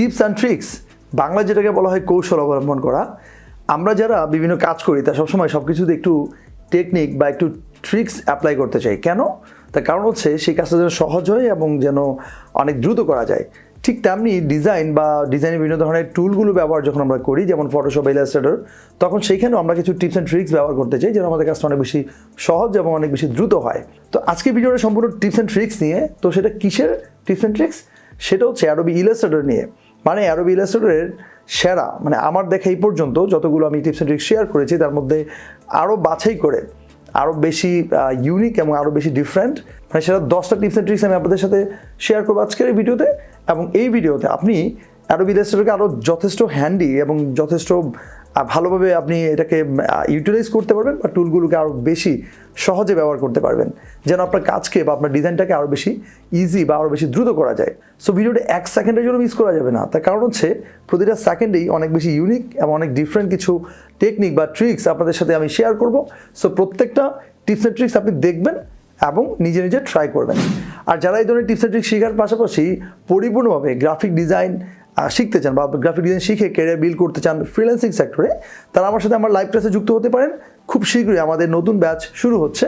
Tips and tricks. Bangla যেটাকে বলা হয় কৌশল অবলম্বন করা। আমরা যারা বিভিন্ন কাজ করি, তা সবসময় সব কিছুতে একটু টেকনিক বা একটু ট্রিক্স অ্যাপ্লাই করতে চাই। কেন? তার কারণ হচ্ছে সেই কাজটা যেন সহজ হয় এবং যেন অনেক দ্রুত করা যায়। ঠিক তেমনি ডিজাইন বা ডিজাইনের বিভিন্ন ধরনের টুলগুলো ব্যবহার যখন আমরা করি, যেমন ফটোশপ ইলাস্ট্রেটর তখন সেইখানেও আমরা কিছু টিপস অ্যান্ড ট্রিক্স ব্যবহার করতে চাই, যেন আমাদের কাজটা অনেক বেশি সহজ এবং অনেক বেশি দ্রুত হয়। তো আজকের ভিডিওটা সম্পূর্ণ টিপস অ্যান্ড ট্রিক্স নিয়ে, তো সেটা কিসের টিপস অ্যান্ড ট্রিক্স সেটা হচ্ছে অ্যাডোবি ইলাস্ট্রেটর নিয়ে। মানে অ্যারো ইলাস্ট্রেটরের সেরা মানে আমার দেখা এই পর্যন্ত যতগুলো আমি টিপস অ্যান্ড ট্রিক্স শেয়ার করেছি, তার মধ্যে আরও বাছাই করে আরও বেশি ইউনিক এবং আরও বেশি ডিফারেন্ট মানে সেটা দশটা টিপস অ্যান্ড ট্রিক্স আমি আপনাদের সাথে শেয়ার করব আজকের এই ভিডিওতে। এবং এই ভিডিওতে আপনি অ্যারো ইলাস্ট্রেটরকে আরও যথেষ্ট হ্যান্ডি এবং যথেষ্ট ভালোভাবে আপনি এটাকে ইউটিলাইজ করতে পারবেন বা টুলগুলোকে আরও বেশি সহজে ব্যবহার করতে পারবেন। যেন আপনার কাজকে বা আপনার ডিজাইনটাকে আরও বেশি ইজি বা আরও বেশি দ্রুত করা যায়। সো ভিডিওটা এক সেকেন্ডের জন্য মিস করা যাবে না। তার কারণ হচ্ছে, প্রতিটা সেকেন্ডেই অনেক বেশি ইউনিক এবং অনেক ডিফারেন্ট কিছু টেকনিক বা ট্রিক্স আপনাদের সাথে আমি শেয়ার করব। সো প্রত্যেকটা টিপস অ্যান্ড ট্রিক্স আপনি দেখবেন এবং নিজে নিজে ট্রাই করবেন। আর যারা এই ধরনের টিপস অ্যান্ড ট্রিক্স শেখার পাশাপাশি পরিপূর্ণভাবে গ্রাফিক ডিজাইন শিখতে চান বা গ্রাফিক ডিজাইন শিখে ক্যারিয়ার বিল্ড করতে চান ফ্রিল্যান্সিং সেক্টরে তারা আমার সাথে আমার লাইভ ক্লাসে যুক্ত হতে পারেন। খুব শীঘ্রই আমাদের নতুন ব্যাচ শুরু হচ্ছে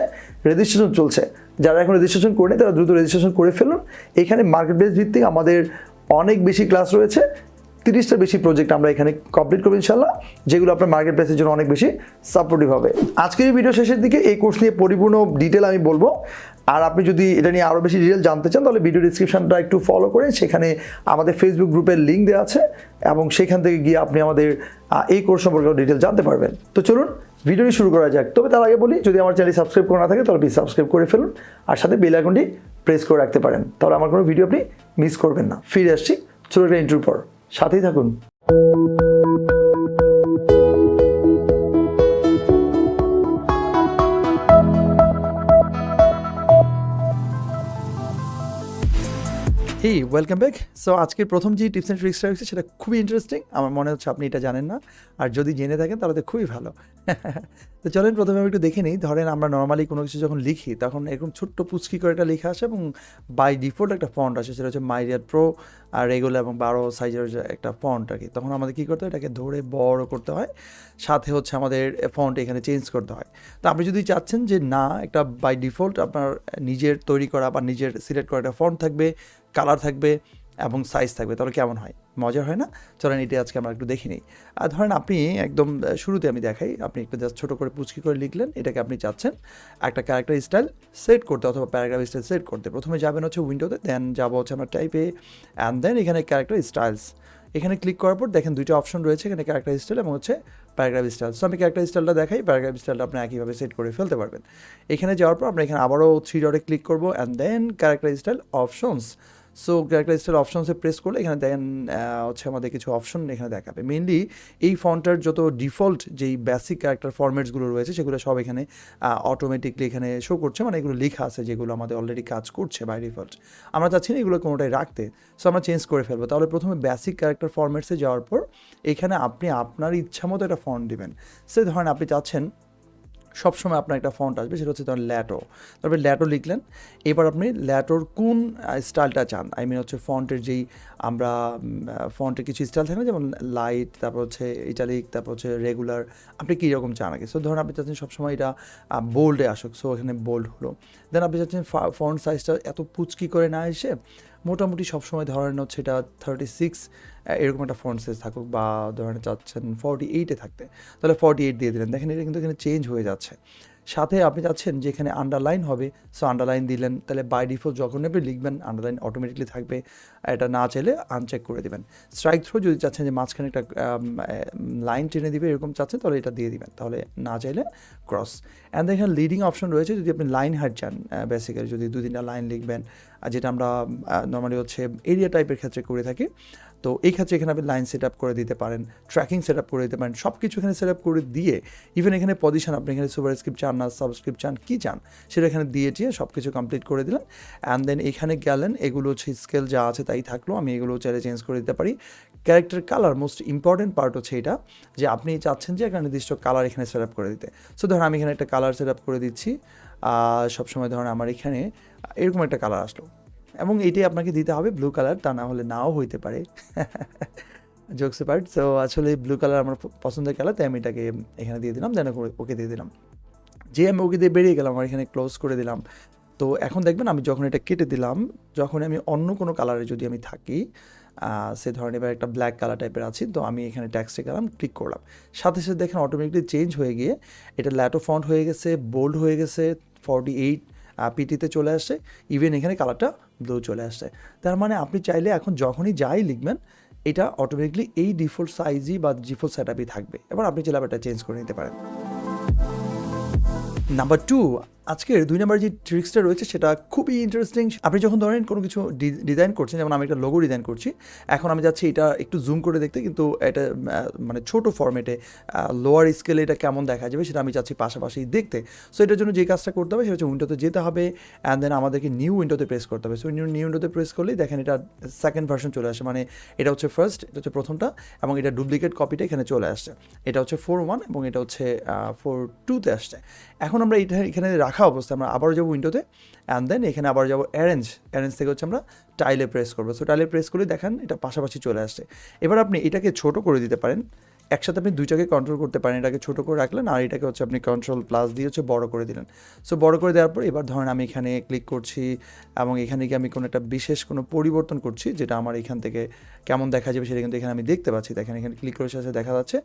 রেজিস্ট্রেশন চলছে। যারা এখন রেজিস্ট্রেশন করে তারা দ্রুত রেজিস্ট্রেশন করে ফেলুন। এখানে মার্কেট বেস ভিত্তিক আমাদের অনেক বেশি ক্লাস রয়েছে। তিরিশটার বেশি প্রজেক্ট আমরা এখানে কমপ্লিট করব ইনশাল্লাহ যেগুলো আপনার মার্কেট প্লেসের জন্য অনেক বেশি সাপোর্টিভ হবে। আজকের এই ভিডিও শেষের দিকে এই কোর্স নিয়ে পরিপূর্ণ ডিটেল আমি বলব। আর আপনি যদি এটা নিয়ে আরও বেশি ডিটেল জানতে চান, তাহলে ভিডিও ডিসক্রিপশনটা একটু ফলো করে সেখানে আমাদের ফেসবুক গ্রুপের লিঙ্ক দেওয়া আছে এবং সেখান থেকে গিয়ে আপনি আমাদের এই কোর্স সম্পর্কে ডিটেল জানতে পারবেন। তো চলুন ভিডিওটি শুরু করা যাক। তবে তার আগে বলি, যদি আমার চ্যানেল সাবস্ক্রাইব করা না থাকে, তাহলে প্লিজ সাবস্ক্রাইব করে ফেলুন। আর সাথে বেল আইকনটি প্রেস করে রাখতে পারেন। তাহলে আমার কোনো ভিডিও আপনি মিস করবেন না। ফিরে আসছি ছোটো একটা ইন্টারভিউ পর। সাথেই থাকুন। হেই ওয়েলকাম ব্যাক সো আজকের প্রথম যে টিপস অ্যান্ড ট্রিক্সটা রয়েছে, সেটা খুবই ইন্টারেস্টিং আমার মনে হচ্ছে আপনি এটা জানেন না। আর যদি জেনে থাকেন, তাহলে তো খুবই ভালো। তো চলেন, প্রথমে আমি একটু দেখে নিই। ধরেন, আমরা নর্মালি কোনো কিছু যখন লিখি, তখন এরকম ছোট্ট পুচকি করে একটা লেখা আসে এবং বাই ডিফল্ট একটা ফন্ট আসে, সেটা হচ্ছে মাইরিয়ার প্রো আর রেগুলার এবং বারো সাইজের একটা ফন্ট আর কি তখন আমাদের কী করতে হয়? এটাকে ধরে বড় করতে হয়। সাথে হচ্ছে আমাদের ফন্ট এখানে চেঞ্জ করতে হয়। তো আপনি যদি চাচ্ছেন যে না, একটা বাই ডিফল্ট আপনার নিজের তৈরি করা বা নিজের সিলেক্ট করা একটা ফন্ট থাকবে কালার থাকবে এবং সাইজ থাকবে, তাহলে কেমন হয়? মজা হয় না? চলেন এটি আজকে আমরা একটু দেখে নিই। আর ধরেন আপনি একদম শুরুতে আমি দেখাই, আপনি একটু জাস্ট ছোটো করে পুচকি করে লিখলেন, এটাকে আপনি চাচ্ছেন একটা ক্যারেক্টার স্টাইল সেট করতে অথবা প্যারাগ্রাফ স্টাইল সেট করতে। প্রথমে যাবেন হচ্ছে উইন্ডোতে দেন যাব হচ্ছে আমরা টাইপে অ্যান্ড দেন এখানে ক্যারেক্টার স্টাইলস এখানে ক্লিক করার পর দেখেন দুইটা অপশন রয়েছে, এখানে ক্যারেক্টার স্টাইল এবং হচ্ছে প্যারাগ্রাফ স্টাইল সো আমি ক্যারেক্টার স্টাইলটা দেখাই প্যারাগ্রাফ স্টাইলটা আপনি একইভাবে সেট করে ফেলতে পারবেন। এখানে যাওয়ার পর আমরা এখানে আবারও থ্রি ডটে ক্লিক করব and then character style options so character style অপশনসে press করলে এখানে দেন হচ্ছে আমাদের কিছু অপশন এখানে দেখাবে। মেনলি এই ফন্টটার যত ডিফল্ট যেই বেসিক ক্যারেক্টার ফরম্যাটসগুলো রয়েছে, সেগুলো সব এখানে অটোমেটিকলি এখানে শো করছে। মানে এগুলো লেখা আছে যেগুলো আমাদের অলরেডি কাজ করছে বাই ডিফল্ট আমরা চাচ্ছি না এগুলো কোনোটাই রাখতে। সো আমরা চেঞ্জ করে ফেলব। তাহলে প্রথমে বেসিক ক্যারেক্টার ফরম্যাটসে যাওয়ার পর এখানে আপনি আপনার ইচ্ছা মতো একটা ফন্ট দিবেন। সে ধরেন আপনি চাচ্ছেন সবসময় আপনার একটা ফন্ট আসবে, সেটা হচ্ছে ধরেন ল্যাটো। তারপরে ল্যাটো লিখলেন, এবার আপনি ল্যাটোর কোন স্টাইলটা চান? আই মিন হচ্ছে ফন্টের যেই আমরা ফন্টের কিছু স্টাইল থাকে না, যেমন লাইট তারপর হচ্ছে ইটালিক তারপর হচ্ছে রেগুলার আপনি কী রকম চান আগে? সো ধরুন আপনি চাচ্ছেন সবসময় এটা বোল্ডে আসুক সো এখানে বোল্ড হলো। দেন আপনি চাচ্ছেন ফন্ট সাইজটা এত পুচকি করে না এসে মোটামুটি সবসময় ধরেন হচ্ছে এটা থার্টি সিক্স এরকম একটা ফন্ট সাইজ থাকুক বা ধরেন চাচ্ছেন ফর্টি এইটে থাকতে। তাহলে ফর্টি এইট দিয়ে দিলেন। দেখেন এটা কিন্তু এখানে চেঞ্জ হয়ে যাচ্ছে। সাথে আপনি চাচ্ছেন যে এখানে আন্ডারলাইন হবে সো আন্ডারলাইন দিলেন, তাহলে বাই ডিফল্ট যখন আপনি লিখবেন আন্ডারলাইন অটোমেটিকলি থাকবে, এটা না চাইলে আনচেক করে দেবেন। স্ট্রাইক থ্রো যদি চাচ্ছেন যে মাঝখানে একটা লাইন টেনে দিবে, এরকম চাচ্ছেন, তাহলে এটা দিয়ে দিবেন, তাহলে না চাইলে ক্রস অ্যান্ড এখানে লিডিং অপশন রয়েছে, যদি আপনি লাইন হাইট চান বেসিক্যালি যদি দু তিনটা লাইন লিখবেন যেটা আমরা নর্মালি হচ্ছে এরিয়া টাইপের ক্ষেত্রে করে থাকি তো এই ক্ষেত্রে এখানে আপনি লাইন সেট আপ করে দিতে পারেন ট্র্যাকিং সেট আপ করে দিতে পারেন সব কিছু এখানে সেট আপ করে দিয়ে ইভেন এখানে পজিশন আপনি এখানে সুপার স্ক্রিপ্ট চান না সাবস্ক্রিপ্ট চান, কী চান, সেটা এখানে দিয়ে দিয়ে সব কিছু কমপ্লিট করে দিলেন। অ্যান্ড দেন এখানে গেলেন, এগুলো হচ্ছে স্কেল যা আছে তাই থাকল, আমি এগুলো চাইলে চেঞ্জ করে দিতে পারি। Character colour most important part হচ্ছে এটা, যে আপনি চাচ্ছেন যে একটা নির্দিষ্ট কালার এখানে সেট করে দিতে। সো ধরুন আমি এখানে একটা কালার সেট আপ করে দিচ্ছি সবসময় ধরুন আমার এখানে এরকম একটা কালার আসলো। এবং এটাই আপনাকে দিতে হবে ব্লু কালার তা না হলে নাও হইতে পারে। জোকস পার্ট সো আসলে ব্লু কালার আমার পছন্দের কালার তাই আমি এটাকে এখানে দিয়ে দিলাম দেন ওকে দিয়ে দিলাম। যে আমি ওকে দিয়ে বেরিয়ে গেলাম, আমার এখানে ক্লোজ করে দিলাম। তো এখন দেখবেন আমি যখন এটা কেটে দিলাম, যখন আমি অন্য কোনো কালারে যদি আমি থাকি সে ধরনের এবার একটা ব্ল্যাক কালার টাইপের আছি, তো আমি এখানে ট্যাক্সে গেলাম ক্লিক করলাম। সাথে সাথে দেখেন অটোমেটিকলি চেঞ্জ হয়ে গিয়ে, এটা ল্যাটো ফন্ট হয়ে গেছে বোল্ড হয়ে গেছে ফর্টি এইট পিটিতে চলে আসে ইভেন এখানে কালারটা ব্লু চলে আসছে তার মানে আপনি চাইলে এখন যখনই যাই লিখবেন, এটা অটোমেটিকলি এই ডিফল্ট সাইজই বা ডিফল্ট সেট থাকবে। এবার আপনি চাইলে এটা চেঞ্জ করে নিতে পারেন। নাম্বার টু আজকের দুই নম্বর যে ট্রিক্সটা রয়েছে সেটা খুবই ইন্টারেস্টিং আপনি যখন ধরেন কোনো কিছু ডিজাইন করছেন, যেমন আমি একটা লোগো ডিজাইন করছি, এখন আমি যাচ্ছি এটা একটু জুম করে দেখতে, কিন্তু এটা মানে ছোট ফরম্যাটে লোয়ার স্কেলে এটা কেমন দেখা যাবে সেটা আমি চাচ্ছি পাশাপাশি দেখতে। সো এটার জন্য যে কাজটা করতে হবে সেটা হচ্ছে উইন্ডোতে যেতে হবে অ্যান্ড দেন আমাদেরকে নিউ উইন্ডোতে প্রেস করতে হবে। সো নিউ নিউ উইন্ডোতে প্রেস করলেই দেখেন এটা সেকেন্ড ভার্সন চলে আসে মানে এটা হচ্ছে ফার্স্ট এটা হচ্ছে প্রথমটা, এবং এটা ডুপ্লিকেট কপিটা এখানে চলে আসছে। এটা হচ্ছে ফোর ওয়ান এবং এটা হচ্ছে ফোর টুতে আসছে। এখন আমরা এটা এখানে রাখা অবস্থায় আমরা আবারও যাব উইন্ডোতে অ্যান্ড দেন এখানে আবার যাব অ্যারেঞ্জ অ্যারেঞ্জ থেকে হচ্ছে আমরা টাইলে প্রেস করব। সো টাইলে প্রেস করে দেখেন এটা পাশাপাশি চলে আসছে। এবার আপনি এটাকে ছোট করে দিতে পারেন। একসাথে আপনি দুইটাকে কন্ট্রোল করতে পারেন। এটাকে ছোট করে রাখলেন আর এটাকে হচ্ছে আপনি কন্ট্রোল প্লাস দিয়ে হচ্ছে বড় করে দিলেন। সো বড় করে দেওয়ার পর এবার ধরেন আমি এখানে ক্লিক করছি এবং এখানে গিয়ে আমি কোনো একটা বিশেষ কোনো পরিবর্তন করছি যেটা আমার এখান থেকে কেমন দেখা যাবে সেটা কিন্তু এখানে আমি দেখতে পাচ্ছি। দেখেন, এখানে ক্লিক করে সাথে দেখা যাচ্ছে।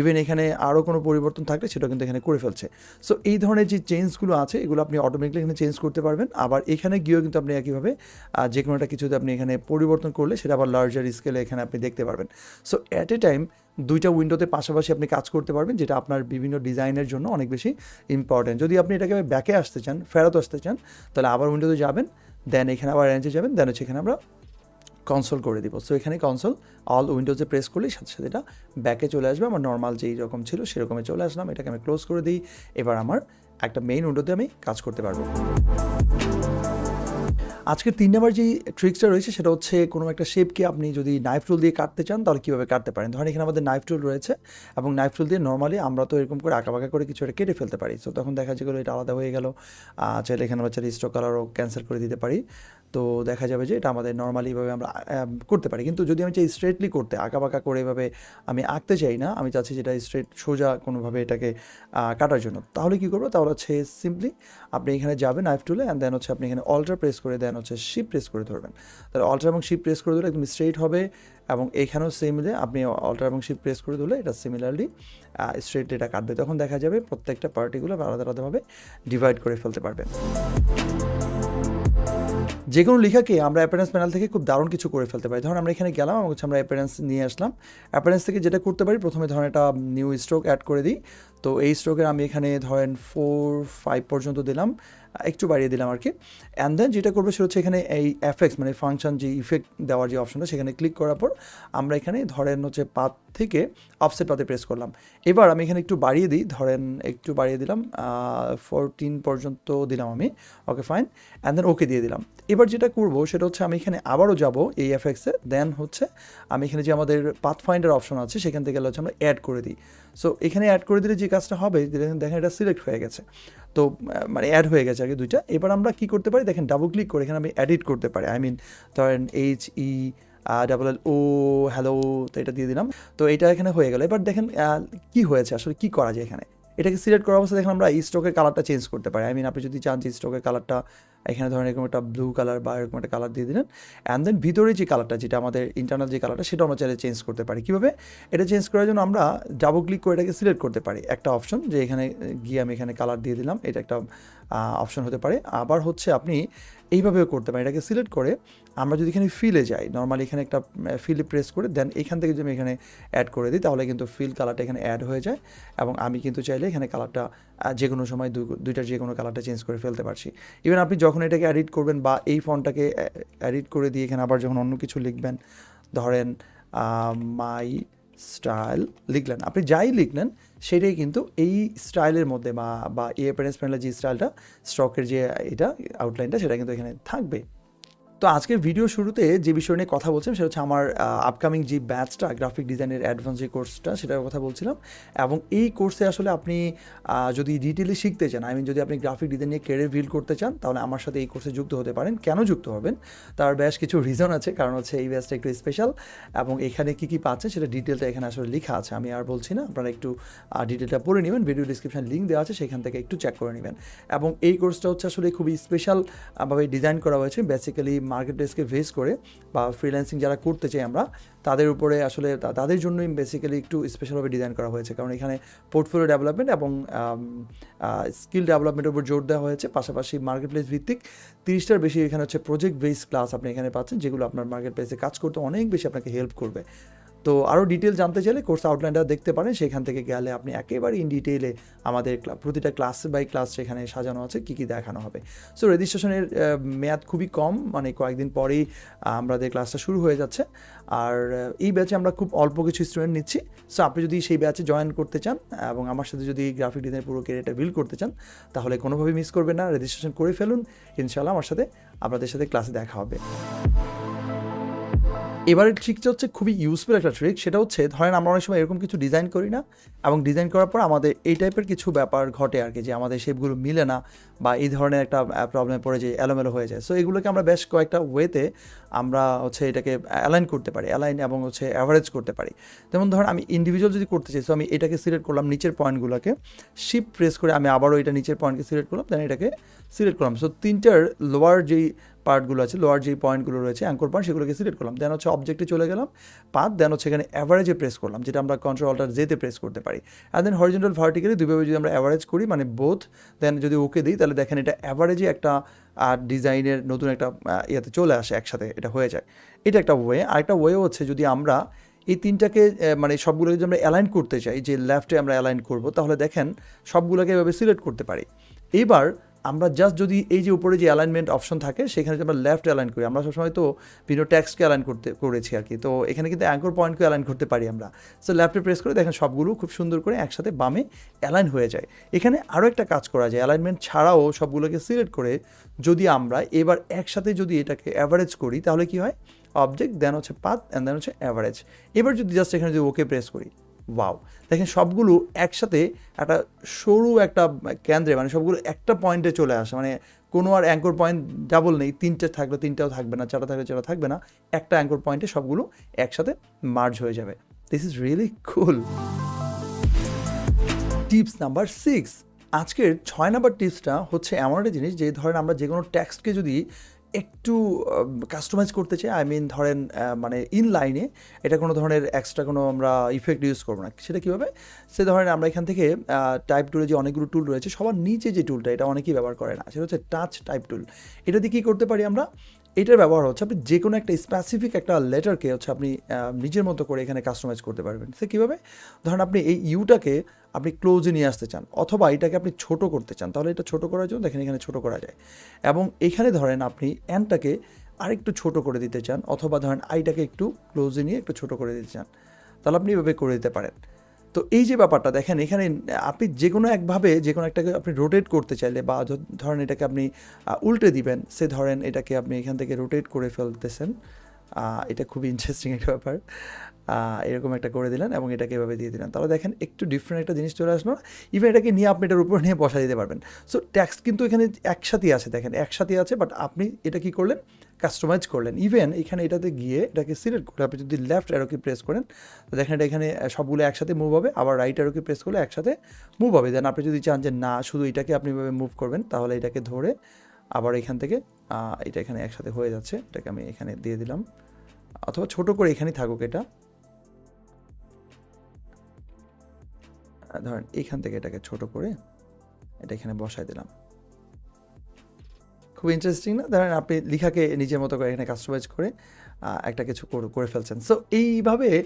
ইভেন এখানে আরও কোনো পরিবর্তন থাকলে সেটা কিন্তু এখানে করে ফেলছে। সো এই ধরনের যে চেঞ্জগুলো আছে, এগুলো আপনি অটোমেটিকলি এখানে চেঞ্জ করতে পারবেন। আবার এখানে গিয়েও কিন্তু আপনি একইভাবে যে কোনো একটা কিছুতে আপনি এখানে পরিবর্তন করলে সেটা আবার লার্জার স্কেলে এখানে আপনি দেখতে পারবেন। সো অ্যাট এ টাইম দুইটা উইন্ডোতে পাশাপাশি আপনি কাজ করতে পারবেন, যেটা আপনার বিভিন্ন ডিজাইনের জন্য অনেক বেশি ইম্পর্টেন্ট যদি আপনি এটাকে ব্যাকে আসতে চান, ফেরত আসতে চান, তাহলে আবার উইন্ডোতে যাবেন দেন এখানে আবার রেঞ্জে যাবেন দেন হচ্ছে এখানে আমরা কনসোল করে দিব। সো এখানে কনসোল অল উইন্ডোজে প্রেস করলেই সাথে সাথে এটা ব্যাকে চলে আসবে। আমার নর্মাল যেই রকম ছিল, সেরকমে চলে আসলাম। এটাকে আমি ক্লোজ করে দিই। এবার আমার একটা মেইন উইন্ডোতে আমি কাজ করতে পারব। আজকের তিন নম্বর যে ট্রিক্সটা রয়েছে, সেটা হচ্ছে কোনো একটা শেপকে আপনি যদি নাইফ টুল দিয়ে কাটতে চান, তাহলে কীভাবে কাটতে পারেন? ধরেন এখানে আমাদের নাইফ টুল রয়েছে এবং নাইফ টুল দিয়ে নর্মালি আমরা তো এরকম করে আঁকাবাঁকা করে কিছু একটা কেটে ফেলতে পারি। তো তখন দেখা যায় এটা আলাদা হয়ে গেল। চাইলে এখানে আমরা চাইলে স্টক কালারও ক্যান্সেল করে দিতে পারি। তো দেখা যাবে যে এটা আমাদের নর্মালিভাবে আমরা করতে পারি। কিন্তু যদি আমি চাই স্ট্রেটলি করতে, আঁকাবাঁকা করে এভাবে আমি আঁকতে চাই না, আমি চাচ্ছি যেটা স্ট্রেট সোজা কোনোভাবে এটাকে কাটার জন্য। তাহলে কী করব? তাহলে হচ্ছে সিম্পলি আপনি এখানে যাবেন নাইফ টুলে অ্যান্ড দেন হচ্ছে আপনি এখানে অল্টার প্রেস করে দেন হচ্ছে শিপ প্রেস করে ধরবেন। তাহলে অল্টার এবং শিপ প্রেস করে ধরলে একদম স্ট্রেট হবে এবং এখানেও সেমলি আপনি অল্টার এবং শিপ প্রেস করে ধরলে এটা সিমিলারলি স্ট্রেট এটা কাটবে। তখন দেখা যাবে প্রত্যেকটা পার্টিগুলো আলাদা আলাদাভাবে ডিভাইড করে ফেলতে পারবেন। যে কোনো লেখাকে আমরা অ্যাপারেন্স প্যানেল থেকে খুব দারুণ কিছু করে ফেলতে পারি। ধরুন আমরা এখানে গেলাম এবং হচ্ছে আমরা অ্যাপারেন্স নিয়ে আসলাম। অ্যাপারেন্স থেকে যেটা করতে পারি, প্রথমে ধরেন একটা নিউ স্ট্রোক অ্যাড করে দিই। তো এই স্ট্রোকের আমি এখানে ধরেন ফোর ফাইভ পর্যন্ত দিলাম। একটু বাড়িয়ে দিলাম আর কি। অ্যান্ড দেন যেটা করব সেটা হচ্ছে এখানে এই এফেক্টস মানে ফাংশন যে ইফেক্ট দেওয়ার যে অপশনটা সেখানে ক্লিক করার পর আমরা এখানে ধরেন হচ্ছে পাত থেকে অফসেট পাতে প্রেস করলাম। এবার আমি এখানে একটু বাড়িয়ে দিই, ধরেন একটু বাড়িয়ে দিলাম ফোরটিন পর্যন্ত দিলাম আমি ওকে ফাইন অ্যান্ড দেন ওকে দিয়ে দিলাম। এবার যেটা করব সেটা হচ্ছে আমি এখানে আবারও যাব এই এফেক্টসে দেন হচ্ছে আমি এখানে যে আমাদের পাথ ফাইন্ডার অপশন আছে, সেখান থেকে হচ্ছে আমরা অ্যাড করে দিই। সো এখানে অ্যাড করে দিলে যে কাজটা হবে, দেখেন এটা সিলেক্ট হয়ে গেছে। তো মানে অ্যাড হয়ে গেছে আর কি দুইটা। এবার আমরা কি করতে পারি? দেখেন ডাবল ক্লিক করে এখানে আমি এডিট করতে পারি। আই মিন ধরেন H E double L O hello তো এটা দিয়ে দিলাম। তো এটা এখানে হয়ে গেল। এবার দেখেন কি হয়েছে? আসলে কি করা যায় এখানে? এটাকে সিলেক্ট করার অবস্থা দেখেন আমরা স্টকের কালারটা চেঞ্জ করতে পারি। আই মিন আপনি যদি চান যে স্টকের কালারটা এখানে ধরেন এরকম একটা ব্লু কালার বা এরকম একটা কালার দিয়ে দিলেন। অ্যান্ড দেন ভিতরে যে কালারটা যেটা আমাদের ইন্টারনাল যে কালারটা সেটা আমরা চাইলে চেঞ্জ করতে পারি। কীভাবে? এটা চেঞ্জ করার জন্য আমরা ডাবল ক্লিক করে এটাকে সিলেক্ট করতে পারি। একটা অপশন যে এখানে গিয়ে আমি এখানে কালার দিয়ে দিলাম, এটা একটা অপশন হতে পারে। আবার হচ্ছে আপনি এইভাবেও করতে পারি এটাকে সিলেক্ট করে আমরা যদি এখানে ফিলে যাই নর্মালি এখানে একটা ফিলে প্রেস করে দেন এখান থেকে যদি আমি এখানে অ্যাড করে দিই, তাহলে কিন্তু ফিল কালারটা এখানে অ্যাড হয়ে যায় এবং আমি কিন্তু চাইলে এখানে কালারটা যে কোনো সময় দুইটার যে কোনো কালারটা চেঞ্জ করে ফেলতে পারছি। ইভেন আপনি যখন এটাকে এডিট করবেন বা এই ফোনটাকে এডিট করে দিয়ে এখানে আবার যখন অন্য কিছু লিখবেন, ধরেন মাই স্টাইল লিখলেন। আপনি যাই লিখলেন সেটাই কিন্তু এই স্টাইলের মধ্যে বা বা এই অ্যাপারেন্স যে স্টাইলটা স্টকের যে এটা আউটলাইনটা সেটা কিন্তু এখানে থাকবে। তো আজকের ভিডিও শুরুতে যে বিষয় নিয়ে কথা বলছিলাম, সেটা হচ্ছে আমার আপকামিং যে ব্যাচটা গ্রাফিক ডিজাইনের অ্যাডভান্স যে কোর্সটা সেটার কথা বলছিলাম। এবং এই কোর্সে আসলে আপনি যদি ডিটেলে শিখতে চান আই মিন যদি আপনি গ্রাফিক ডিজাইন নিয়ে কেরিয়ার বিল্ড করতে চান, তাহলে আমার সাথে এই কোর্সে যুক্ত হতে পারেন। কেন যুক্ত হবেন? তার বেশ কিছু রিজন আছে, কারণ হচ্ছে এই ব্যাচটা একটু স্পেশাল এবং এখানে কী কী পাচ্ছে সেটা ডিটেলটা এখানে আসলে লেখা আছে। আমি আর বলছি না, আপনারা একটু ডিটেলটা পড়ে নেবেন। ভিডিও ডিসক্রিপশন লিঙ্ক দেওয়া আছে, সেখান থেকে একটু চেক করে নেবেন। এবং এই কোর্সটা হচ্ছে আসলে খুবই স্পেশালভাবে ডিজাইন করা হয়েছে। বেসিক্যালি মার্কেট প্লেসকে ভেস করে বা ফ্রিল্যান্সিং যারা করতে চাই আমরা, তাদের উপরে আসলে তাদের জন্যই বেসিক্যালি একটু স্পেশালভাবে ডিজাইন করা হয়েছে। কারণ এখানে পোর্টফোলিও ডেভেলপমেন্ট এবং স্কিল ডেভেলপমেন্টের উপর জোর দেওয়া হয়েছে। পাশাপাশি মার্কেট প্লেস ভিত্তিক তিরিশটার বেশি এখানে হচ্ছে প্রজেক্ট বেস ক্লাস আপনি এখানে পাচ্ছেন, যেগুলো আপনার মার্কেট প্লেসে কাজ করতে অনেক বেশি আপনাকে হেল্প করবে। তো আরও ডিটেল জানতে চাইলে কোর্স আউটলাইনটা দেখতে পারেন, সেখান থেকে গেলে আপনি একেবারে ইন ডিটেইলে আমাদের প্রতিটা ক্লাস বাই ক্লাস সেখানে সাজানো আছে, কী কী দেখানো হবে। সো রেজিস্ট্রেশনের মেয়াদ খুবই কম মানে কয়েকদিন পরেই আমাদের ক্লাসটা শুরু হয়ে যাচ্ছে। আর এই ব্যাচে আমরা খুব অল্প কিছু স্টুডেন্ট নিচ্ছি। সো আপনি যদি সেই ব্যাচে জয়েন করতে চান, এবং আমার সাথে যদি গ্রাফিক ডিজাইন পুরো ক্যারিয়ারটা বিল্ড করতে চান, তাহলে কোনোভাবেই মিস করবেন না। রেজিস্ট্রেশন করে ফেলুন। ইনশাল্লাহ আমার সাথে, আপনাদের সাথে ক্লাসে দেখা হবে। এবারের ট্রিকটা হচ্ছে খুবই ইউজফুল একটা ট্রিক সেটা হচ্ছে ধরেন আমরা অনেক সময় এরকম কিছু ডিজাইন করি না, এবং ডিজাইন করার পর আমাদের এই টাইপের কিছু ব্যাপার ঘটে আর কি, যে আমাদের শেপগুলো মিলে না বা এই ধরনের একটা প্রবলেম পড়ে যে এলোমেলো হয়ে যায়। সো এগুলোকে আমরা বেশ কয়েকটা ওয়েতে আমরা হচ্ছে এটাকে অ্যালাইন করতে পারি অ্যালাইন এবং হচ্ছে অ্যাভারেজ করতে পারি। যেমন ধরেন আমি ইন্ডিভিজুয়াল যদি করতে চাই সো আমি এটাকে সিলেক্ট করলাম নিচের পয়েন্টগুলোকে শিপ প্রেস করে আমি আবারও এটা নিচের পয়েন্টকে সিলেক্ট করলাম দেন এটাকে সিলেক্ট করলাম। সো তিনটার লোয়ার যেই পার্টগুলো আছে লোয়ার যেই পয়েন্টগুলো রয়েছে অ্যাঙ্কর পয়েন্ট সেগুলোকে সিলেক্ট করলাম। দেন হচ্ছে অবজেক্টে চলে গেলাম পাত দেন হচ্ছে এখানে অ্যাভারেজে প্রেস করলাম, যেটা আমরা কন্ট্রোল অল্টার জেতে প্রেস করতে পারি। আর দেন হরিজেন্টাল ভার্টিক্যালি দুইভাবে যদি আমরা অ্যাভারেজ করি মানে বোথ দেন যদি ওকে দিই, তাহলে দেখেন এটা অ্যাভারেজে একটা আর ডিজাইনের নতুন একটা ইয়েতে চলে আসে একসাথে, এটা হয়ে যায়। এটা একটা ওয়ে আরেকটা ওয়ে হচ্ছে যদি আমরা এই তিনটাকে মানে সবগুলোকে যদি আমরা অ্যালাইন করতে চাই, যে লেফটে আমরা অ্যালাইন করব, তাহলে দেখেন সবগুলোকে এভাবে সিলেক্ট করতে পারি। এবার আমরা জাস্ট যদি এই যে উপরে যে অ্যালাইনমেন্ট অপশন থাকে, সেখানে যদি আমরা লেফট অ্যালাইন করি, আমরা সবসময় তো বিভিন্ন ট্যাক্সকে অ্যালাইন করতে, করেছি আর কি। তো এখানে কিন্তু অ্যাঙ্কর পয়েন্টকে অ্যালাইন করতে পারি আমরা। সো লেফটে প্রেস করে দেখেন সবগুলো খুব সুন্দর করে একসাথে বামে অ্যালাইন হয়ে যায়। এখানে আরও একটা কাজ করা যায় অ্যালাইনমেন্ট ছাড়াও সবগুলোকে সিলেক্ট করে যদি আমরা এবার একসাথে যদি এটাকে অ্যাভারেজ করি, তাহলে কি হয়? অবজেক্ট দেন হচ্ছে পাত অ্যান্ড দেন হচ্ছে অ্যাভারেজ এবার যদি জাস্ট এখানে যদি ওকে প্রেস করি ওয়াও দেখেন সবগুলো একসাথে একটা সরু একটা কেন্দ্রে মানে সবগুলো একটা পয়েন্টে চলে আসে। মানে কোনো আর অ্যাঙ্কর পয়েন্ট ডাবল নেই। তিনটে থাকলে তিনটাও থাকবে না, চারটা থাকলে চারটা থাকবে না। একটা অ্যাঙ্কর পয়েন্টে সবগুলো একসাথে মার্জ হয়ে যাবে। This is really cool tips number six আজকের ছয় নাম্বার টিপসটা হচ্ছে এমন একটা জিনিস যে ধরেন আমরা যে কোনো টেক্সটকে যদি একটু কাস্টমাইজ করতে চাই আই মিন ধরেন মানে ইন লাইনে এটা কোনো ধরনের এক্সট্রা কোনো আমরা ইফেক্ট ইউজ করব না। সেটা কীভাবে? সে ধরেন আমরা এখান থেকে টাইপ টুলে যে অনেকগুলো টুল রয়েছে, সবার নিচে যে টুলটা এটা অনেকেই ব্যবহার করে না। সেটা হচ্ছে টাচ টাইপ টুল এটা দিয়ে কী করতে পারি আমরা? এটার ব্যবহার হচ্ছে, আপনি যে কোনো একটা স্পেসিফিক একটা লেটারকে হচ্ছে আপনি নিজের মতো করে এখানে কাস্টমাইজ করতে পারবেন। সে কীভাবে? ধরেন আপনি এই ইউটাকে আপনি ক্লোজে নিয়ে আসতে চান, অথবা এটাকে আপনি ছোট করতে চান, তাহলে এটা ছোট করার জন্য দেখেন এখানে ছোট করা যায়। এবং এখানে ধরেন আপনি অ্যানটাকে আরেকটু ছোট করে দিতে চান, অথবা ধরেন আইটাকে একটু ক্লোজে নিয়ে একটু ছোট করে দিতে চান, তাহলে আপনি এভাবে করে দিতে পারেন। তো এই যে ব্যাপারটা, দেখেন এখানে আপনি যে কোনো একভাবে যে কোনো একটাকে আপনি রোটেট করতে চাইলে বা ধরেন এটাকে আপনি উল্টে দিবেন, সে ধরেন এটাকে আপনি এখান থেকে রোটেট করে ফেলতেছেন এটা খুবই ইন্টারেস্টিং একটা ব্যাপার এরকম একটা করে দিলেন এবং এটাকে এভাবে দিয়ে দিলেন। তাহলে দেখেন একটু ডিফারেন্ট একটা জিনিস চলে আসলো ইভেন এটাকে নিয়ে আপনি এটার উপর নিয়ে বসা দিতে পারবেন। সো ট্যাক্স কিন্তু এখানে একসাথেই আছে, দেখেন একসাথেই আছে বাট আপনি এটা কি করলেন? কাস্টমাইজ করলেন। ইভেন এখানে এটাতে গিয়ে এটাকে সিলেক্ট করে আপনি যদি লেফট অ্যারোকে প্রেস করেন, তো দেখেন এটা এখানে সবগুলো একসাথে মুভ হবে, আবার রাইট অ্যারোকে প্রেস করলে একসাথে মুভ হবে। দেন আপনি যদি চান যে না, শুধু এটাকে আপনি মুভ করবেন, তাহলে এটাকে ধরে আবার এখান থেকে এটা এখানে একসাথে হয়ে যাচ্ছে। এটাকে আমি এখানে দিয়ে দিলাম। অথবা ছোট করে এখানেই থাকুক এটা। ধরেন এখান থেকে এটাকে ছোট করে এটা এখানে বসায় দিলাম। খুব ইন্টারেস্টিং না? ধরেন আপনি লিখাকে নিজের মতো করে এখানে কাস্টমাইজ করে একটা কিছু করে- ফেলছেন। সো এইভাবে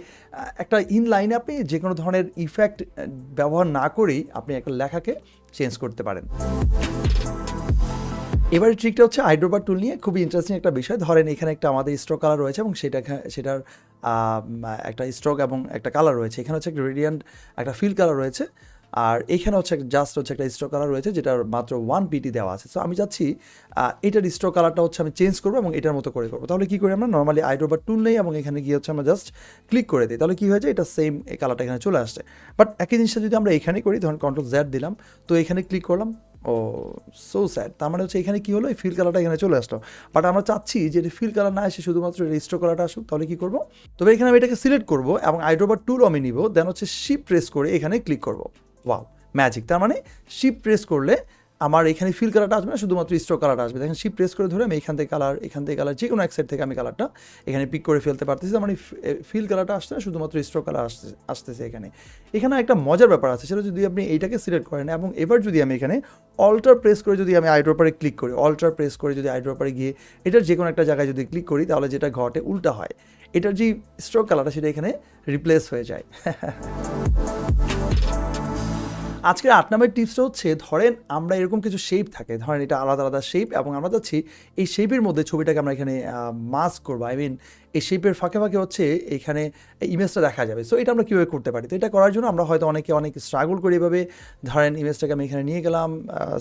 একটা ইন লাইনে আপনি যে কোনো ধরনের ইফেক্ট ব্যবহার না করেই আপনি একটা লেখাকে চেঞ্জ করতে পারেন। এবারে ট্রিকটা হচ্ছে আইড্রোবার টুল নিয়ে খুবই ইন্টারেস্টিং একটা বিষয়। ধরেন এখানে একটা আমাদের স্ট্রোক কালার রয়েছে এবং সেটা সেটার একটা স্ট্রোক এবং একটা কালার রয়েছে। এখানে হচ্ছে একটা রেডিয়ান্ট একটা ফিল কালার রয়েছে। আর এখানে হচ্ছে জাস্ট হচ্ছে একটা স্ট্রোক কালার রয়েছে যেটার মাত্র ওয়ান পিটি দেওয়া আছে। সো আমি আহ, এটার স্ট্রোক কালারটা হচ্ছে আমি চেঞ্জ করব এবং এটার মতো করে করব। তাহলে কি করি আমরা? নর্মালি আইড্রোবার টুল নেই এবং এখানে গিয়ে হচ্ছে আমরা জাস্ট ক্লিক করে দিই। তাহলে কি হয়েছে এটা সেম এই কালারটা এখানে চলে আসছে। বাট একই জিনিসটা যদি আমরা এখানে করি ধরুন কন্ট্রোল জ্যাড দিলাম তো এখানে ক্লিক করলাম ও সো স্যাড তার মানে হচ্ছে এখানে কী হলো? এই ফিল কালারটা এখানে চলে আসলো। বাট আমরা চাচ্ছি যে এটা ফিল কালার না এসে শুধুমাত্র রেজিস্টার কালারটা আসুক তাহলে কী করব? তবে এখানে আমি এটাকে সিলেক্ট করব এবং আইড্রোবার টুল আমি নিব দেন হচ্ছে শিপ প্রেস করে এখানে ক্লিক করব। ওয়াও ম্যাজিক তার মানে শিপ প্রেস করলে আমার এখানে ফিল কালারটা আসবে না, শুধুমাত্র স্ট্রোক কালারটা আসবে। দেখেন শিপ প্রেস করে ধরে আমি এখান থেকে কালার এখান থেকে কালার যে কোনো এক সাইড থেকে আমি কালারটা এখানে পিক করে ফেলতে পারতেছি। মানে ফিল কালারটা আসছে না, শুধুমাত্র স্ট্রোক কালার আসতে আসতেছে এখানে। এখানে একটা মজার ব্যাপার আছে, সেটা যদি আপনি এইটাকে সিলেক্ট করেন এবং এবার যদি আমি এখানে অল্টার প্রেস করে যদি আমি আইড্রোপারে ক্লিক করি অল্টার প্রেস করে যদি আইড্রোপারে গিয়ে এটার যে কোনো একটা জায়গায় যদি ক্লিক করি, তাহলে যেটা ঘটে, উল্টা হয়। এটার যে স্ট্রোক কালারটা সেটা এখানে রিপ্লেস হয়ে যায়। আজকের আট নম্বরের টিপসটা হচ্ছে, ধরেন আমরা এরকম কিছু শেপ থাকে, ধরেন এটা আলাদা আলাদা শেপ এবং আমরা চাচ্ছি এই শেপের মধ্যে ছবিটাকে আমরা এখানে মাস্ক করব। আই মিন এই শেপের ফাঁকে ফাঁকে হচ্ছে এখানে ইমেজটা দেখা যাবে। সো এটা আমরা কীভাবে করতে পারি? তো, এটা করার জন্য আমরা হয়তো অনেকে, অনেক স্ট্রাগল করি এভাবে। ধরেন ইমেজটাকে আমি এখানে নিয়ে গেলাম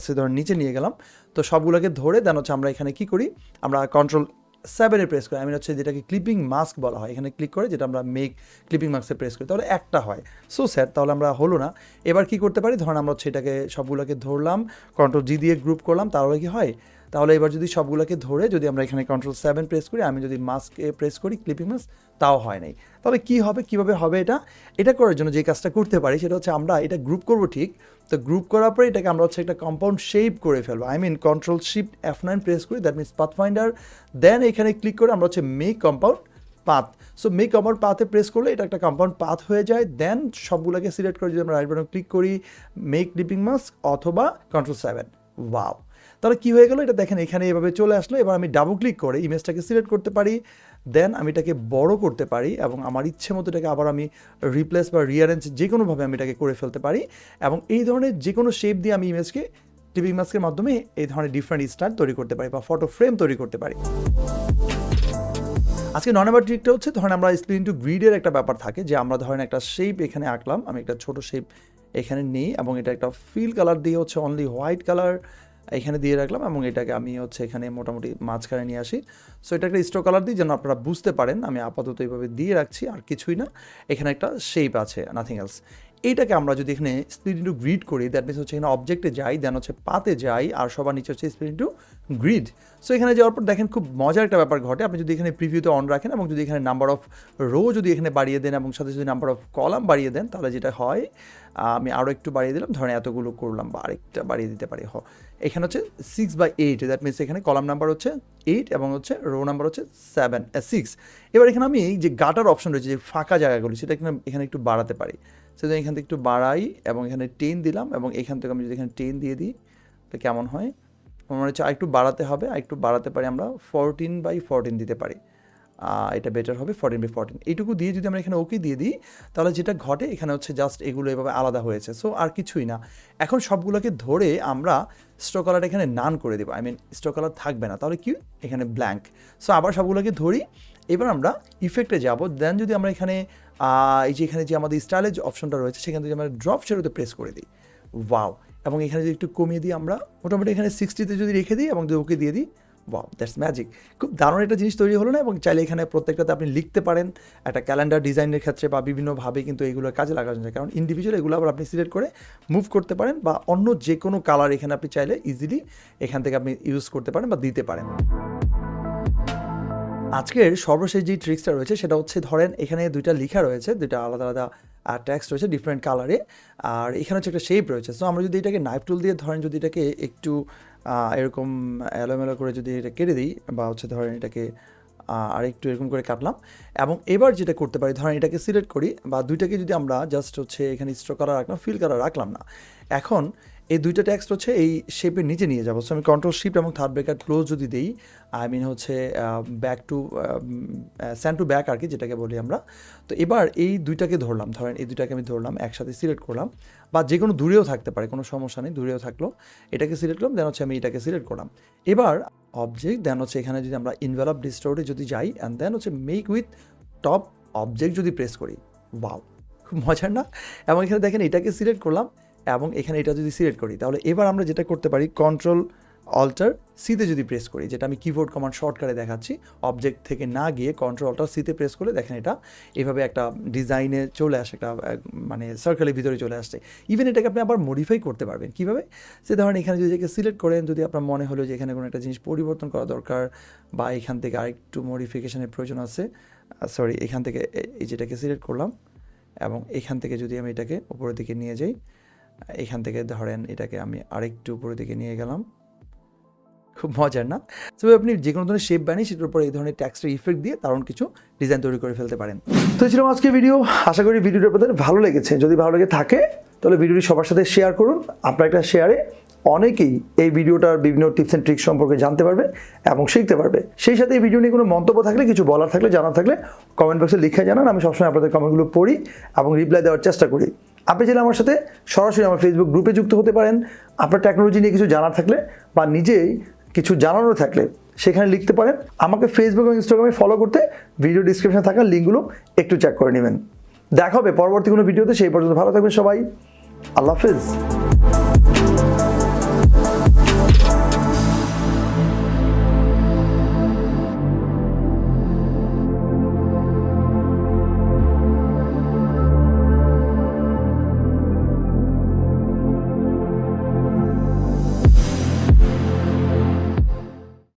সে ধরেন নিচে নিয়ে গেলাম। তো, সবগুলোকে ধরে দেন হচ্ছে আমরা এখানে কি করি? আমরা কন্ট্রোল সেভেনে প্রেস করে। আমি হচ্ছে যেটাকে ক্লিপিং মাস্ক বলা হয়। এখানে ক্লিক করে যেটা আমরা মেক ক্লিপিং মাস্কে প্রেস করি। তাহলে একটা হয়। সো স্যার তাহলে আমরা হলো না। এবার কি করতে পারি? ধরেন আমরা হচ্ছে এটাকে সবগুলোকে ধরলাম কন্ট্রোল জি দিয়ে গ্রুপ করলাম, তাহলে কি হয়? তাহলে এবার যদি সবগুলোকে ধরে যদি আমরা এখানে কন্ট্রোল সেভেন প্রেস করি, আমি যদি মাস্কে প্রেস করি ক্লিপিং মাস্ক তাও হয় নাই। তাহলে কি হবে, কীভাবে হবে এটা? এটা করার জন্য যে কাজটা করতে পারি সেটা হচ্ছে আমরা এটা গ্রুপ করব ঠিক। তো গ্রুপ করার পরে এটাকে আমরা হচ্ছে একটা কম্পাউন্ড শেপ করে ফেলব। I mean control shift F nine press করি that means path finder then এখানে ক্লিক করে আমরা হচ্ছে make compound path so make compound পাথে press করলে এটা একটা কম্পাউন্ড পাথ হয়ে যায়। দেন সবগুলোকে সিলেক্ট করে যদি আমরা রাইট বাটন ক্লিক করি মেক ক্লিপিং মাস্ক অথবা কন্ট্রোল সেভেন ওয়াও তাহলে কী হয়ে গেলো? এটা দেখেন, এখানে এভাবে চলে আসলো। এবার আমি ডাবল ক্লিক করে ইমেজটাকে সিলেক্ট করতে পারি। দেন আমি এটাকে বড় করতে পারি এবং আমার ইচ্ছে মতো এটাকে আবার আমি রিপ্লেস বা রিয়ারেঞ্জ যে কোনোভাবে আমি এটাকে করে ফেলতে পারি এবং এই ধরনের যে কোনো শেপ দিয়ে আমি ইমেজকে ক্লিপিং মাস্কের মাধ্যমে এই ধরনের ডিফারেন্ট স্টাইল তৈরি করতে পারি বা ফটো ফ্রেম তৈরি করতে পারি। আজকে নয় নম্বর ট্রিকটা হচ্ছে, ধরেন আমরা স্প্লিন টু গ্রিডের একটা ব্যাপার থাকে যে আমরা ধরেন একটা শেপ এখানে আঁকলাম, আমি একটা ছোট শেপ এখানে নিই এবং এটা একটা ফিল কালার দিয়ে হচ্ছে অনলি হোয়াইট কালার এখানে দিয়ে রাখলাম এবং এটাকে আমি হচ্ছে এখানে মোটামুটি মাঝখানে নিয়ে আসি। সো এটা একটা স্ট্রো কালার দিই যেন আপনারা বুঝতে পারেন, আমি আপাতত এইভাবে দিয়ে রাখছি, আর কিছুই না। এখানে একটা শেপ আছে নাথিং এলস এইটাকে আমরা যদি এখানে স্প্লিট ইন্টু গ্রিড করি দ্যাট মিনস হচ্ছে এখানে অবজেক্টে যাই দেন হচ্ছে পাতে যাই, আর সবার নিচে হচ্ছে স্প্লিট ইন্টু গ্রিড সো এখানে যাওয়ার পর দেখেন খুব মজার একটা ব্যাপার ঘটে। আপনি যদি এখানে প্রিভিউতে অন রাখেন এবং যদি এখানে নাম্বার অফ রো যদি এখানে বাড়িয়ে দেন এবং সাথে যদি নাম্বার অফ কলাম বাড়িয়ে দেন, তাহলে যেটা হয়, আমি আরও একটু বাড়িয়ে দিলাম। ধরেন এতগুলো করলাম বা আরেকটা বাড়িয়ে দিতে পারি। হ এখানে হচ্ছে six by eight that means এখানে কলাম নাম্বার হচ্ছে এইট এবং হচ্ছে রো নাম্বার হচ্ছে সেভেন সিক্স এবার এখানে আমি যে গাটার অপশন রয়েছে, যে ফাঁকা জায়গাগুলি, সেটা এখানে এখানে একটু বাড়াতে পারি। সেটা এখান থেকে একটু বাড়াই এবং এখানে টেন দিলাম এবং এখান থেকে আমি যদি এখানে টেন দিয়ে দিই, তাহলে কেমন হয়? আমার হচ্ছে আরেকটু বাড়াতে হবে, আরেকটু বাড়াতে পারি আমরা ফোরটিন বাই ফোরটিন দিতে পারি। এটা বেটার হবে ফোরটিন বাই ফোরটিন এইটুকু দিয়ে যদি আমরা এখানে ওকে দিয়ে দিই, তাহলে যেটা ঘটে, এখানে হচ্ছে জাস্ট এগুলো এভাবে আলাদা হয়েছে। সো আর কিছুই না। এখন সবগুলোকে ধরে আমরা স্ট্রো কালার এখানে নান করে দেবো। আই মিন স্ট্রো কালার থাকবে না। তাহলে কি? এখানে ব্ল্যাঙ্ক সো আবার সবগুলোকে ধরি। এবার আমরা ইফেক্টে যাব। দেন যদি আমরা এখানে এই যে এখানে যে আমাদের স্টাইলের যে অপশনটা রয়েছে, সেখান থেকে আমরা ড্রপ শেডোতে প্রেস করে দিই। ওয়াও এবং এখানে যদি একটু কমিয়ে দিই আমরা, মোটামুটি এখানে সিক্সটিতে যদি রেখে দিই এবং যদি ওকে দিয়ে দিই দ্যাটস ম্যাজিক খুব দারুণ একটা জিনিস তৈরি হলো না এবং চাইলে এখানে প্রত্যেকটাতে আপনি লিখতে পারেন। একটা ক্যালেন্ডার ডিজাইনের ক্ষেত্রে বা বিভিন্নভাবে কিন্তু এগুলো কাজে লাগানো যায়। কারণ ইন্ডিভিজুয়াল এগুলো আবার আপনি সিলেক্ট করে মুভ করতে পারেন বা অন্য যে কোনো কালার এখানে আপনি চাইলে ইজিলি এখান থেকে আপনি ইউজ করতে পারেন বা দিতে পারেন। আজকের সর্বশেষ যে ট্রিক্সটা রয়েছে সেটা হচ্ছে ধরেন এখানে দুইটা লেখা রয়েছে, দুইটা আলাদা আলাদা ট্যাক্স রয়েছে ডিফারেন্ট কালারে আর এখানে হচ্ছে একটা শেপ রয়েছে। সো আমরা যদি এটাকে নাইফ টুল দিয়ে ধরেন, যদি এটাকে একটু এরকম এলোমেলো করে যদি এটা কেটে দিই বা হচ্ছে ধরেন এটাকে আরেকটু আর একটু এরকম করে কাটলাম এবং এবার যেটা করতে পারি, ধরেন এটাকে সিলেক্ট করি বা দুইটাকে যদি আমরা জাস্ট হচ্ছে এখানে স্ট্রো কালার রাখলাম ফিল কালার রাখলাম না। এখন এই দুইটা টেক্সট হচ্ছে এই শেপের নিচে নিয়ে যাব। সো আমি কন্ট্রোল শিফট এবং থার্ড ব্রেকার ক্লোজ যদি দিই আই মিন হচ্ছে back to send to back আর কি, যেটাকে বলি আমরা। তো এবার এই দুইটাকে ধরলাম, ধরেন এই দুইটাকে আমি ধরলাম, একসাথে সিলেক্ট করলাম, বা যে কোনো দূরেও থাকতে পারে, কোনো সমস্যা নেই, দূরেও থাকল, এটাকে সিলেক্ট করলাম দেন হচ্ছে আমি এটাকে সিলেক্ট করলাম। এবার অবজেক্ট দেন হচ্ছে এখানে যদি আমরা ইনভেলপ ডিস্টোরে যদি যাই অ্যান্ড দেন হচ্ছে মেক উইথ টপ অবজেক্ট যদি প্রেস করি ওয়াও খুব মজার না? এবং এখানে দেখেন এটাকে সিলেক্ট করলাম এবং এখানে এটা যদি সিলেক্ট করি, তাহলে এবার আমরা যেটা করতে পারি কন্ট্রোল অল্টার সিতে যদি প্রেস করি, যেটা আমি কিবোর্ড কমান্ড শর্টকাটে দেখাচ্ছি অবজেক্ট থেকে না গিয়ে কন্ট্রোল অল্টার সিতে প্রেস করে দেখেন এটা এভাবে একটা ডিজাইনে চলে আসে, একটা মানে সার্কেলের ভিতরে চলে আসছে। ইভেন এটাকে আপনি আবার মডিফাই করতে পারবেন। কীভাবে? সে ধরেন এখানে যদি এটাকে সিলেক্ট করেন, যদি আপনার মনে হলো যে এখানে কোনো একটা জিনিস পরিবর্তন করা দরকার বা এখান থেকে আরেকটু মডিফিকেশনের প্রয়োজন আছে সরি এখান থেকে এই যেটাকে সিলেক্ট করলাম এবং এখান থেকে যদি আমি এটাকে উপরের দিকে নিয়ে যাই এখান থেকে ধরেন এটাকে আমি আরেকটু উপরের দিকে নিয়ে গেলাম। খুব মজার, না? তবে আপনি যে কোনো ধরনের শেপ বানিয়ে সেটার উপর এই ধরনের ট্যাক্সের ইফেক্ট দিয়ে দারুণ কিছু ডিজাইন তৈরি করে ফেলতে পারেন। তো ছিল আজকে ভিডিও আশা করি ভিডিওটা আপনাদের ভালো লেগেছে। যদি ভালো লেগে থাকে, তাহলে ভিডিওটি সবার সাথে শেয়ার করুন। আপনার একটা শেয়ারে অনেকেই এই ভিডিওটার বিভিন্ন টিপস অ্যান্ড ট্রিক্স সম্পর্কে জানতে পারবে এবং শিখতে পারবে। সেই সাথে এই ভিডিও নিয়ে কোনো মন্তব্য থাকলে, কিছু বলার থাকলে, জানার থাকলে কমেন্ট বক্সে লিখে জানান। আমি সবসময় আপনাদের কমেন্টগুলো পড়ি এবং রিপ্লাই দেওয়ার চেষ্টা করি। আপনি চাইলে আমার সাথে সরাসরি আমার ফেসবুক গ্রুপে যুক্ত হতে পারেন। আপনার টেকনোলজি নিয়ে কিছু জানার থাকলে বা নিজেই কিছু জানানোর থাকলে সেখানে লিখতে পারেন। আমাকে ফেসবুক এবং ইনস্টাগ্রামে ফলো করতে ভিডিও ডিসক্রিপশনে থাকা লিঙ্কগুলো একটু চেক করে নেবেন। দেখা হবে পরবর্তী কোনো ভিডিওতে সেই পর্যন্ত ভালো থাকবেন সবাই। আল্লাহ হাফিজ।